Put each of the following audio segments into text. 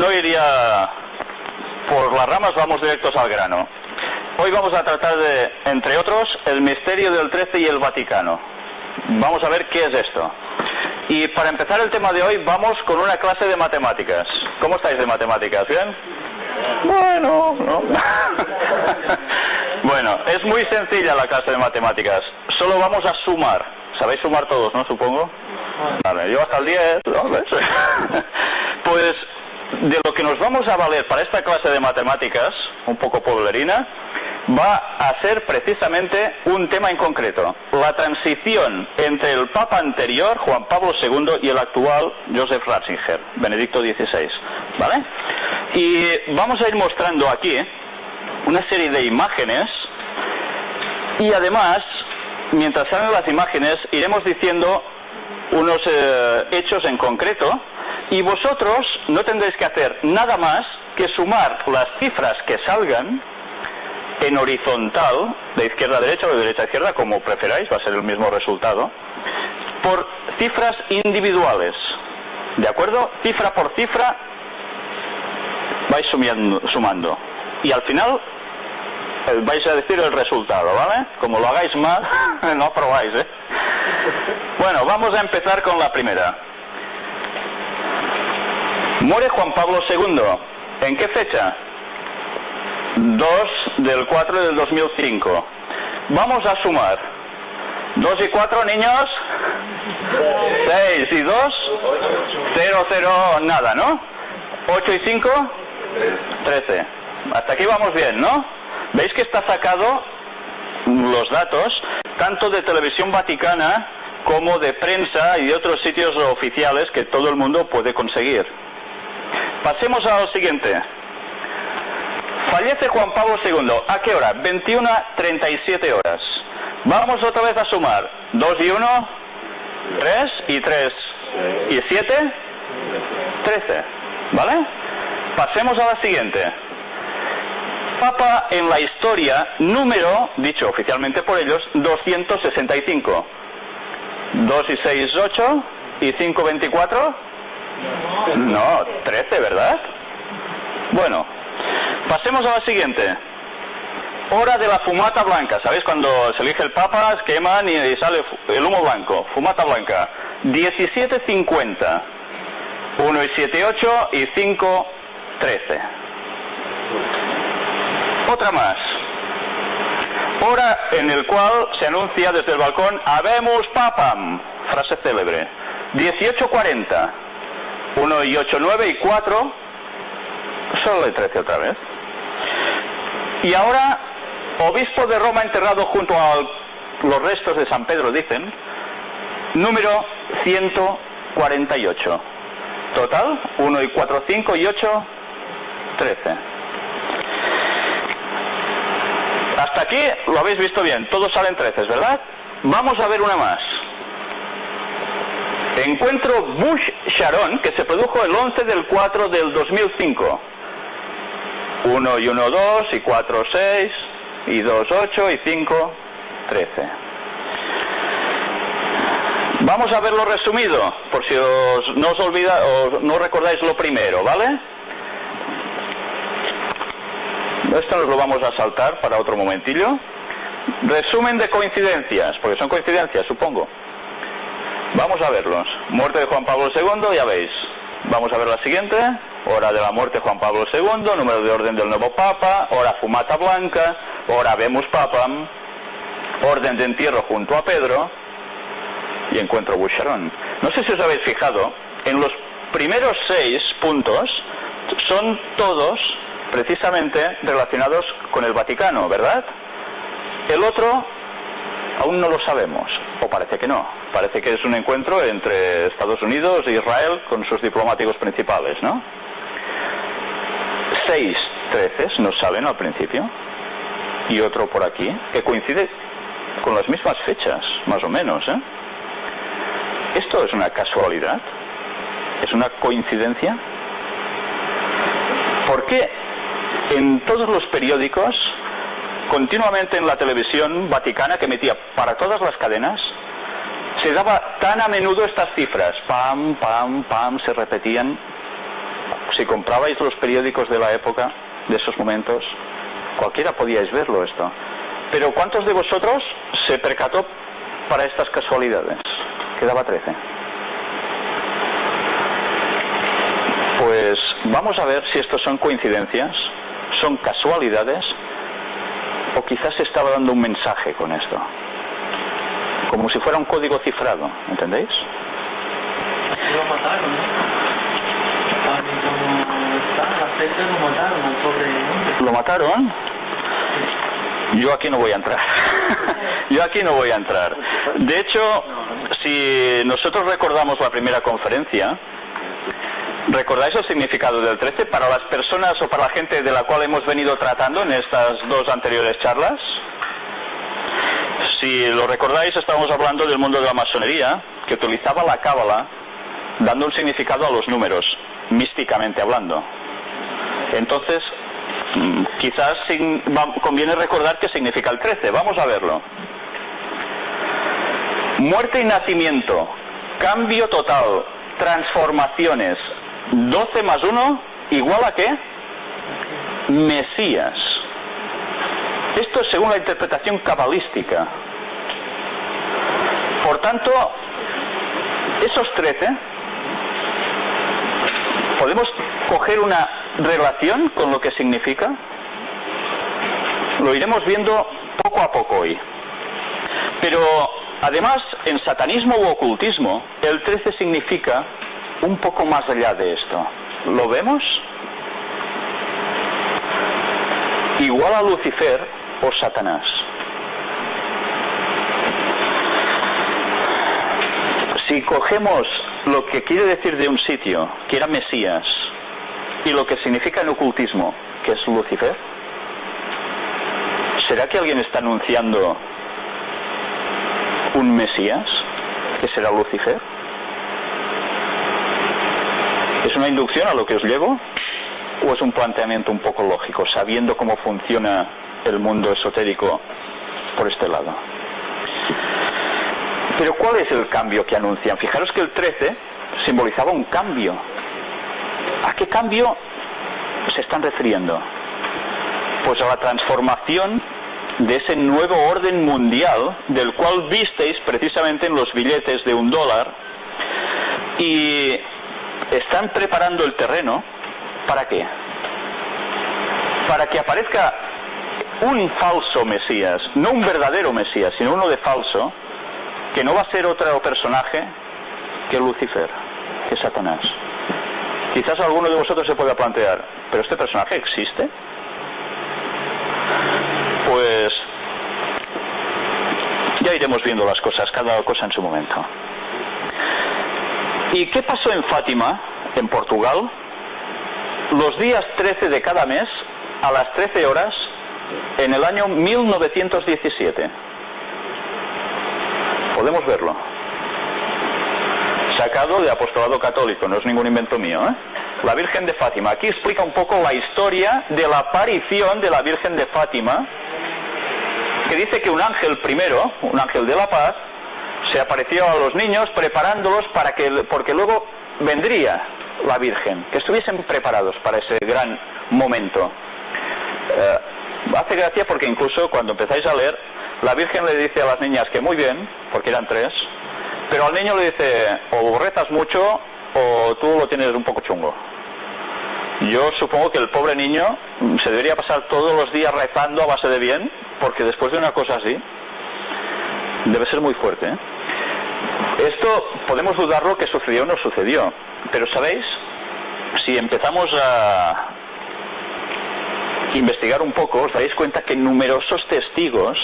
No iría por las ramas, vamos directos al grano. Hoy vamos a tratar de, entre otros, el misterio del 13 y el Vaticano. Vamos a ver qué es esto. Y para empezar el tema de hoy vamos con una clase de matemáticas. ¿Cómo estáis de matemáticas? ¿Bien? Bueno, ¿no? bueno, es muy sencilla la clase de matemáticas. Solo vamos a sumar. ¿Sabéis sumar todos, no? Supongo. Vale, yo hasta el 10, ¿no? Pues de lo que nos vamos a valer para esta clase de matemáticas, un poco poblerina, va a ser precisamente un tema en concreto, la transición entre el Papa anterior, Juan Pablo II, y el actual, Joseph Ratzinger, Benedicto XVI. ¿Vale? Y vamos a ir mostrando aquí una serie de imágenes y además, mientras salen las imágenes, iremos diciendo unos eh, hechos en concreto y vosotros no tendréis que hacer nada más que sumar las cifras que salgan en horizontal, de izquierda a derecha o de derecha a izquierda, como preferáis, va a ser el mismo resultado, por cifras individuales. ¿De acuerdo? Cifra por cifra vais sumiendo, sumando. Y al final eh, vais a decir el resultado, ¿vale? Como lo hagáis mal, no aprobáis, ¿eh? Bueno, vamos a empezar con la primera. Muere Juan Pablo II. ¿En qué fecha? 2 del 4 del 2005. Vamos a sumar. 2 y 4, niños. 6 y 2. 0, 0, nada, ¿no? 8 y 5. 13. Hasta aquí vamos bien, ¿no? ¿Veis que está sacado los datos tanto de televisión vaticana como de prensa y de otros sitios oficiales que todo el mundo puede conseguir? Pasemos a lo siguiente. Fallece Juan Pablo II. ¿A qué hora? 21.37 horas. Vamos otra vez a sumar. 2 y 1, 3 y 3 y 7, 13. ¿Vale? Pasemos a la siguiente. Papa en la historia, número, dicho oficialmente por ellos, 265. 2 y 6, 8 y 5, 24. No, 13, ¿verdad? Bueno, pasemos a la siguiente. Hora de la fumata blanca. ¿Sabéis cuando se elige el Papa, queman y, sale el humo blanco? Fumata blanca. 17.50. 1 y 7, 8 y 5, 13. Otra más. Hora en el cual se anuncia desde el balcón Habemos Papam, frase célebre. 18.40. 1 y 8, 9 y 4. Solo el 13 otra vez. Y ahora, obispo de Roma enterrado junto a los restos de San Pedro, dicen, número 148. Total, 1 y 4, 5 y 8, 13. Hasta aquí lo habéis visto bien, todos salen 13, ¿verdad? Vamos a ver una más. Encuentro Bush-Sharon que se produjo el 11 del 4 del 2005. 1 y 1, 2 y 4, 6 y 2, 8 y 5, 13. Vamos a verlo resumido, por si os, no os olvida o no recordáis lo primero, ¿vale? Esto nos lo vamos a saltar para otro momentillo. Resumen de coincidencias, porque son coincidencias, supongo. Vamos a verlos. Muerte de Juan Pablo II, ya veis. Vamos a ver la siguiente. Hora de la muerte de Juan Pablo II, número de orden del nuevo Papa, hora fumata blanca, hora vemos Papam, orden de entierro junto a Pedro y encuentro Boucheron. No sé si os habéis fijado, en los primeros seis puntos son todos precisamente relacionados con el Vaticano, ¿verdad? El otro aún no lo sabemos, o parece que no. Parece que es un encuentro entre Estados Unidos e Israel con sus diplomáticos principales, ¿no? Seis treces nos salen al principio, y otro por aquí, que coincide con las mismas fechas, más o menos, ¿eh? ¿Esto es una casualidad? ¿Es una coincidencia? ¿Por qué en todos los periódicos, continuamente en la televisión vaticana que emitía para todas las cadenas, se daba tan a menudo estas cifras, pam, pam, pam, se repetían. si comprabais los periódicos de la época, de esos momentos, cualquiera podíais verlo esto. Pero ¿cuántos de vosotros se percató para estas casualidades? Quedaba 13. Pues vamos a ver si estos son coincidencias, son casualidades o quizás se estaba dando un mensaje con esto. Como si fuera un código cifrado, ¿entendéis? Lo mataron. Yo aquí no voy a entrar. Yo aquí no voy a entrar. De hecho, si nosotros recordamos la primera conferencia, ¿recordáis el significado del 13 para las personas o para la gente de la cual hemos venido tratando en estas dos anteriores charlas? Si lo recordáis, estábamos hablando del mundo de la masonería, que utilizaba la cábala dando un significado a los números, místicamente hablando. Entonces, mm, quizás conviene recordar qué significa el 13. Vamos a verlo. Muerte y nacimiento, cambio total, transformaciones. 12 más 1 igual a qué? Mesías. Esto es según la interpretación cabalística. Por tanto, esos 13 podemos coger una relación con lo que significa. Lo iremos viendo poco a poco hoy. Pero además, en satanismo u ocultismo, el 13 significa un poco más allá de esto. ¿Lo vemos? Igual a Lucifer o Satanás. Si cogemos lo que quiere decir de un sitio, que era Mesías, y lo que significa en ocultismo, que es Lucifer, ¿será que alguien está anunciando un Mesías, que será Lucifer? ¿Es una inducción a lo que os llevo? ¿O es un planteamiento un poco lógico, sabiendo cómo funciona el mundo esotérico por este lado? Pero ¿cuál es el cambio que anuncian? Fijaros que el 13 simbolizaba un cambio. ¿A qué cambio se están refiriendo? Pues a la transformación de ese nuevo orden mundial del cual visteis precisamente en los billetes de un dólar y están preparando el terreno ¿para qué? Para que aparezca un falso Mesías, no un verdadero Mesías, sino uno de falso, que no va a ser otro personaje que Lucifer, que Satanás. Quizás alguno de vosotros se pueda plantear, ¿pero este personaje existe? Pues ya iremos viendo las cosas, cada cosa en su momento. ¿Y qué pasó en Fátima, en Portugal? Los días 13 de cada mes, a las 13 horas, en el año 1917. Podemos verlo. Sacado de Apostolado Católico, no es ningún invento mío. ¿eh? La Virgen de Fátima. Aquí explica un poco la historia de la aparición de la Virgen de Fátima, que dice que un ángel primero, un ángel de la paz, se apareció a los niños preparándolos para que, porque luego vendría la Virgen, que estuviesen preparados para ese gran momento. Eh, hace gracia porque incluso cuando empezáis a leer, la Virgen le dice a las niñas que muy bien, porque eran tres, pero al niño le dice, o rezas mucho o tú lo tienes un poco chungo. Yo supongo que el pobre niño se debería pasar todos los días rezando a base de bien, porque después de una cosa así, debe ser muy fuerte. ¿eh? Esto podemos dudarlo que sucedió o no sucedió, pero sabéis, si empezamos a investigar un poco, os dais cuenta que numerosos testigos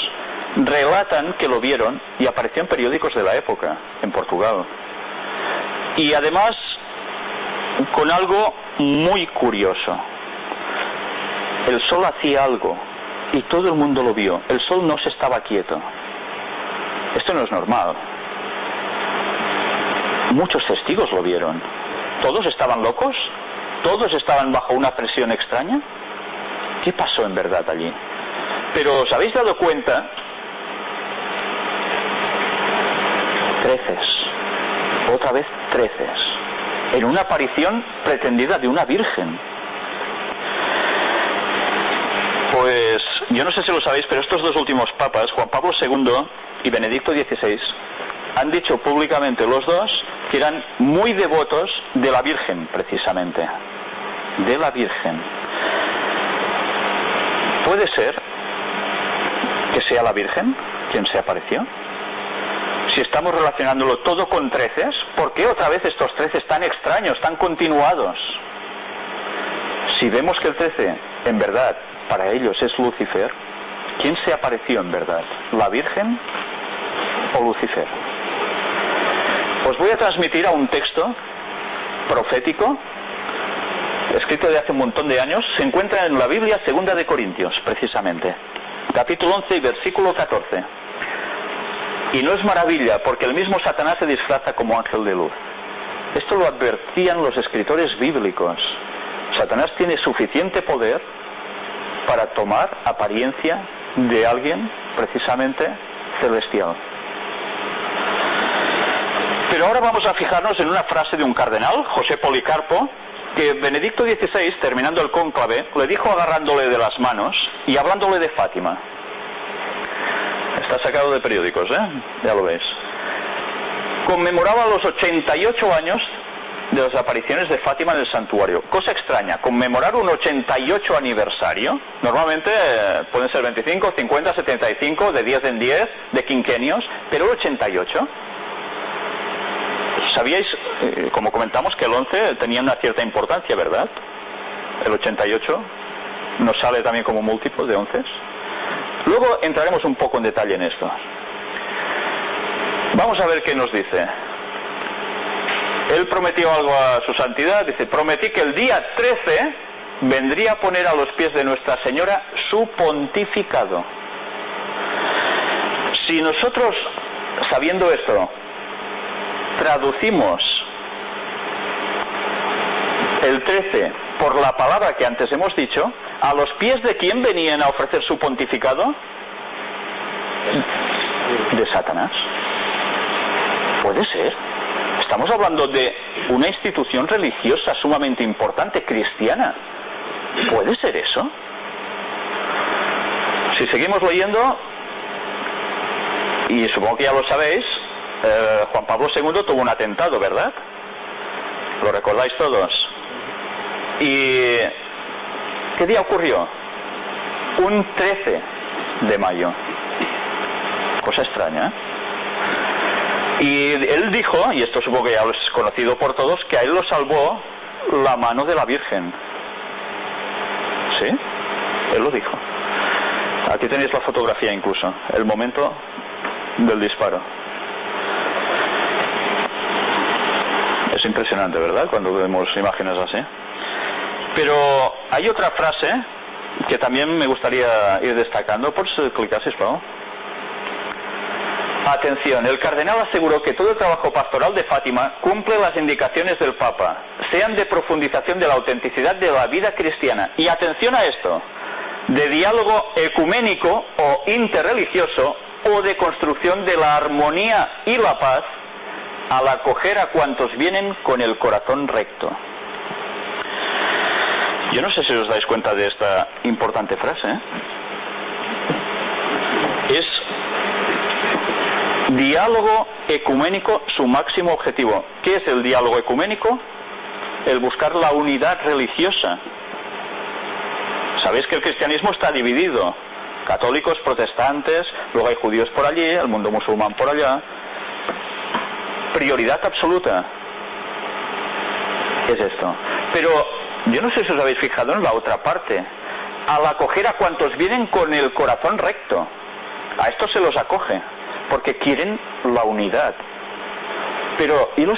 relatan que lo vieron y apareció en periódicos de la época, en Portugal. Y además, con algo muy curioso. El sol hacía algo y todo el mundo lo vio. El sol no se estaba quieto. Esto no es normal. Muchos testigos lo vieron. ¿Todos estaban locos? ¿Todos estaban bajo una presión extraña? ¿Qué pasó en verdad allí? Pero ¿os habéis dado cuenta? Treces. Otra vez treces. en una aparición pretendida de una virgen. Pues yo no sé si lo sabéis, pero estos dos últimos papas, Juan Pablo II y Benedicto XVI, han dicho públicamente los dos que eran muy devotos de la Virgen, precisamente. De la Virgen. ¿Puede ser que sea la Virgen quien se apareció? Si estamos relacionándolo todo con treces, ¿por qué otra vez estos treces tan extraños, tan continuados? Si vemos que el trece, en verdad, para ellos es Lucifer, ¿quién se apareció en verdad? ¿La Virgen o Lucifer? Os voy a transmitir a un texto profético, escrito de hace un montón de años, se encuentra en la Biblia segunda de Corintios, precisamente, capítulo 11 y versículo 14. Y no es maravilla, porque el mismo Satanás se disfraza como ángel de luz. Esto lo advertían los escritores bíblicos. Satanás tiene suficiente poder para tomar apariencia de alguien precisamente celestial. Pero ahora vamos a fijarnos en una frase de un cardenal, José Policarpo, que Benedicto XVI, terminando el cónclave, le dijo agarrándole de las manos y hablándole de Fátima. Está sacado de periódicos, ¿eh? Ya lo veis. Conmemoraba los 88 años de las apariciones de Fátima en el santuario. Cosa extraña, conmemorar un 88 aniversario, normalmente eh, pueden ser 25, 50, 75, de 10 en 10, de quinquenios, pero el 88. ¿Sabíais, eh, como comentamos, que el 11 tenía una cierta importancia, verdad? El 88 nos sale también como múltiplo de 11. Luego entraremos un poco en detalle en esto. Vamos a ver qué nos dice. Él prometió algo a su santidad, dice, prometí que el día 13 vendría a poner a los pies de Nuestra Señora su pontificado. Si nosotros, sabiendo esto, traducimos el 13 por la palabra que antes hemos dicho, ¿a los pies de quién venían a ofrecer su pontificado? De Satanás. Puede ser. Estamos hablando de una institución religiosa sumamente importante, cristiana. ¿Puede ser eso? Si seguimos leyendo, y supongo que ya lo sabéis, eh, Juan Pablo II tuvo un atentado, ¿verdad? ¿Lo recordáis todos? ¿Y qué día ocurrió? Un 13 de mayo. Cosa extraña, ¿eh? Y él dijo, y esto supongo que ya es conocido por todos, que a él lo salvó la mano de la Virgen. ¿Sí? Él lo dijo. Aquí tenéis la fotografía incluso, el momento del disparo. Impresionante, ¿verdad? Cuando vemos imágenes así. Pero hay otra frase que también me gustaría ir destacando. Por si clicases, por Atención, el cardenal aseguró que todo el trabajo pastoral de Fátima cumple las indicaciones del Papa, sean de profundización de la autenticidad de la vida cristiana. Y atención a esto, de diálogo ecuménico o interreligioso o de construcción de la armonía y la paz al acoger a cuantos vienen con el corazón recto. Yo no sé si os dais cuenta de esta importante frase. ¿eh? Es diálogo ecuménico su máximo objetivo. ¿Qué es el diálogo ecuménico? El buscar la unidad religiosa. Sabéis que el cristianismo está dividido. Católicos, protestantes, luego hay judíos por allí, el mundo musulmán por allá. Prioridad absoluta es esto. Pero yo no sé si os habéis fijado en la otra parte. Al acoger a cuantos vienen con el corazón recto. A estos se los acoge porque quieren la unidad. Pero, ¿y los